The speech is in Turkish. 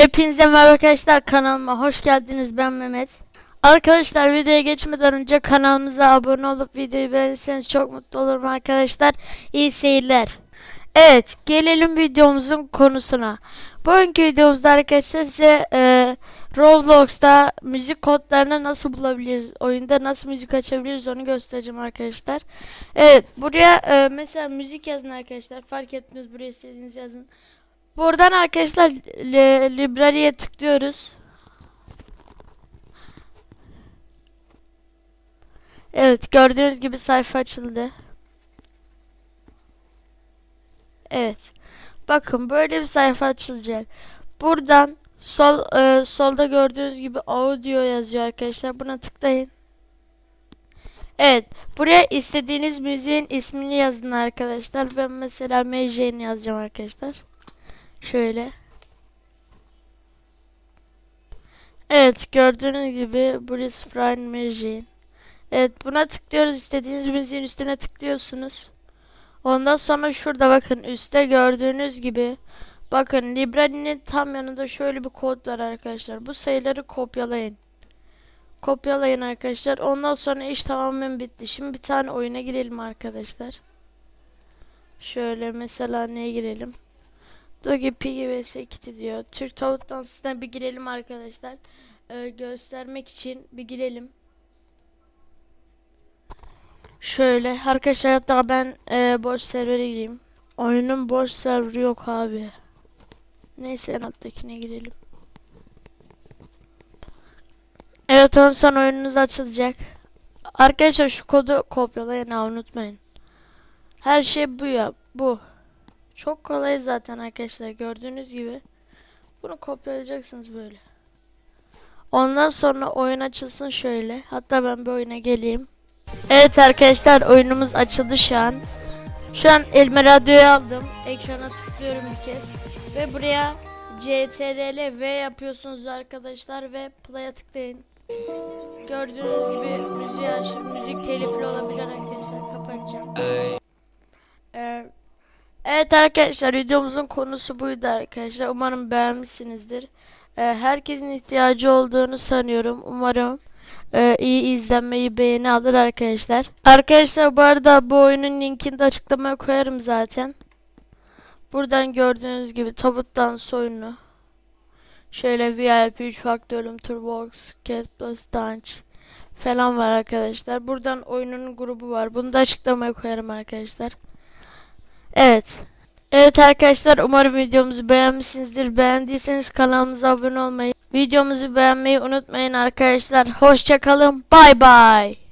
Hepinize merhaba arkadaşlar kanalıma hoş geldiniz ben Mehmet. Arkadaşlar videoya geçmeden önce kanalımıza abone olup videoyu beğenirseniz çok mutlu olurum arkadaşlar. İyi seyirler. Evet gelelim videomuzun konusuna. Bugünkü videomuzda arkadaşlar size e, Roblox'ta müzik kodlarını nasıl bulabiliriz, oyunda nasıl müzik açabiliriz onu göstereceğim arkadaşlar. Evet buraya e, mesela müzik yazın arkadaşlar fark etmez buraya istediğiniz yazın. Buradan arkadaşlar li- library'e tıklıyoruz. Evet gördüğünüz gibi sayfa açıldı. Evet. Bakın böyle bir sayfa açılacak. Buradan sol e, solda gördüğünüz gibi audio yazıyor arkadaşlar. Buna tıklayın. Evet. Buraya istediğiniz müziğin ismini yazın arkadaşlar. Ben mesela MJ'ni yazacağım arkadaşlar. Şöyle. Evet gördüğünüz gibi Bruce Prime Machine. Evet buna tıklıyoruz. İstediğiniz müziğin üstüne tıklıyorsunuz. Ondan sonra şurada bakın üstte gördüğünüz gibi bakın Library'nin tam yanında şöyle bir kod var arkadaşlar. Bu sayıları kopyalayın. Kopyalayın arkadaşlar. Ondan sonra iş tamamen bitti. Şimdi bir tane oyuna girelim arkadaşlar. Şöyle mesela neye girelim? Dogi Piggy vs Kitty diyor. Türk tavuk dansına bir girelim arkadaşlar. Ee, göstermek için bir girelim. Şöyle arkadaşlar hatta ben e, boş servere gireyim. Oyunun boş serveri yok abi. Neyse en alttakine girelim. Evet ondan oyununuz açılacak. Arkadaşlar şu kodu kopyalayın ha unutmayın. Her şey bu ya bu. Çok kolay zaten arkadaşlar gördüğünüz gibi. Bunu kopyalayacaksınız böyle. Ondan sonra oyun açılsın şöyle. Hatta ben bir oyuna geleyim. Evet arkadaşlar oyunumuz açıldı şu an. Şu an elime radyoyu aldım. Ekrana tıklıyorum bir kez. Ve buraya CTRL V yapıyorsunuz arkadaşlar ve play'a tıklayın. Gördüğünüz gibi müziği açıp müzik telifli olabilir arkadaşlar. Kapatacağım. Evet arkadaşlar videomuzun konusu buydu arkadaşlar. Umarım beğenmişsinizdir. Ee, herkesin ihtiyacı olduğunu sanıyorum. Umarım e, iyi izlenmeyi beğeni alır arkadaşlar. Arkadaşlar bu arada bu oyunun linkini de açıklamaya koyarım zaten. Buradan gördüğünüz gibi tabuttan soyunu. Şöyle VIP 3 faktörüm Turbox, Cat Plus Dance falan var arkadaşlar. Buradan oyunun grubu var. Bunu da açıklamaya koyarım arkadaşlar. Evet. Evet arkadaşlar umarım videomuzu beğenmişsinizdir. Beğendiyseniz kanalımıza abone olmayı, videomuzu beğenmeyi unutmayın arkadaşlar. Hoşçakalın. Bay bay.